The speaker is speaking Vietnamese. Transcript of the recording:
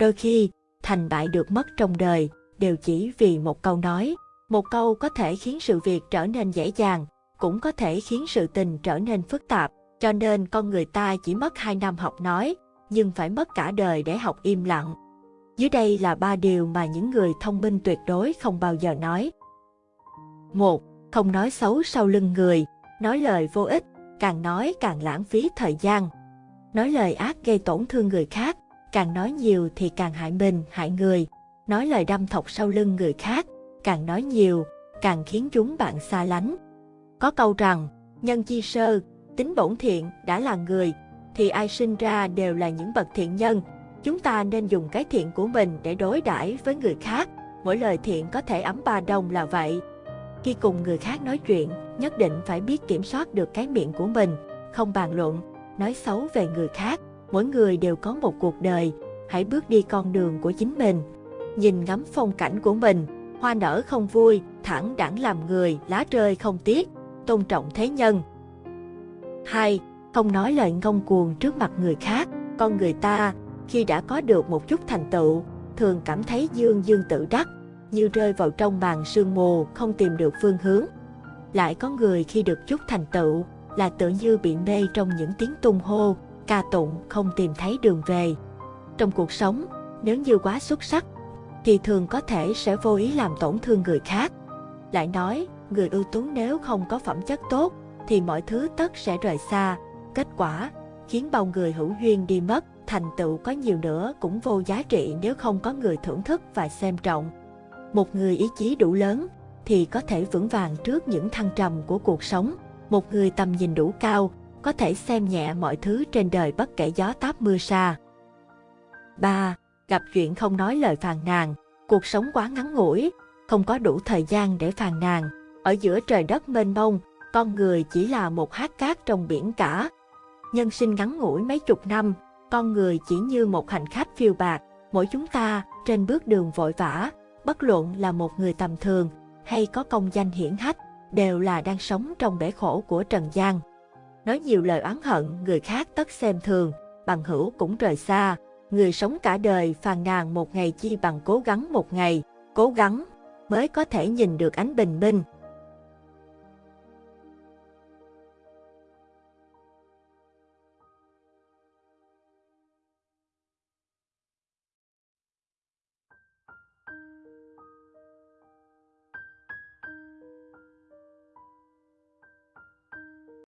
Đôi khi, thành bại được mất trong đời, đều chỉ vì một câu nói. Một câu có thể khiến sự việc trở nên dễ dàng, cũng có thể khiến sự tình trở nên phức tạp. Cho nên con người ta chỉ mất 2 năm học nói, nhưng phải mất cả đời để học im lặng. Dưới đây là ba điều mà những người thông minh tuyệt đối không bao giờ nói. 1. Không nói xấu sau lưng người, nói lời vô ích, càng nói càng lãng phí thời gian. Nói lời ác gây tổn thương người khác, càng nói nhiều thì càng hại mình, hại người. Nói lời đâm thọc sau lưng người khác, càng nói nhiều, càng khiến chúng bạn xa lánh. Có câu rằng, nhân chi sơ, tính bổn thiện đã là người, thì ai sinh ra đều là những bậc thiện nhân. Chúng ta nên dùng cái thiện của mình để đối đãi với người khác. Mỗi lời thiện có thể ấm ba đồng là vậy. Khi cùng người khác nói chuyện, nhất định phải biết kiểm soát được cái miệng của mình, không bàn luận, nói xấu về người khác. Mỗi người đều có một cuộc đời, hãy bước đi con đường của chính mình. Nhìn ngắm phong cảnh của mình, hoa nở không vui, thẳng đẳng làm người, lá rơi không tiếc, tôn trọng thế nhân. 2. Không nói lời ngông cuồng trước mặt người khác, con người ta, khi đã có được một chút thành tựu, thường cảm thấy dương dương tự đắc, như rơi vào trong màn sương mù, không tìm được phương hướng. Lại có người khi được chút thành tựu, là tự như bị mê trong những tiếng tung hô, ca tụng không tìm thấy đường về. Trong cuộc sống, nếu như quá xuất sắc, thì thường có thể sẽ vô ý làm tổn thương người khác. Lại nói, người ưu tú nếu không có phẩm chất tốt, thì mọi thứ tất sẽ rời xa. Kết quả, khiến bao người hữu duyên đi mất, thành tựu có nhiều nữa cũng vô giá trị nếu không có người thưởng thức và xem trọng. Một người ý chí đủ lớn thì có thể vững vàng trước những thăng trầm của cuộc sống. Một người tầm nhìn đủ cao có thể xem nhẹ mọi thứ trên đời bất kể gió táp mưa xa 3. Gặp chuyện không nói lời phàn nàn, cuộc sống quá ngắn ngủi, không có đủ thời gian để phàn nàn. Ở giữa trời đất mênh mông, con người chỉ là một hạt cát trong biển cả. Nhân sinh ngắn ngủi mấy chục năm, con người chỉ như một hành khách phiêu bạc, mỗi chúng ta trên bước đường vội vã, bất luận là một người tầm thường hay có công danh hiển hách, đều là đang sống trong bể khổ của trần gian. Nói nhiều lời oán hận, người khác tất xem thường, bằng hữu cũng rời xa. Người sống cả đời phàn nàn một ngày chi bằng cố gắng một ngày, cố gắng mới có thể nhìn được ánh bình minh.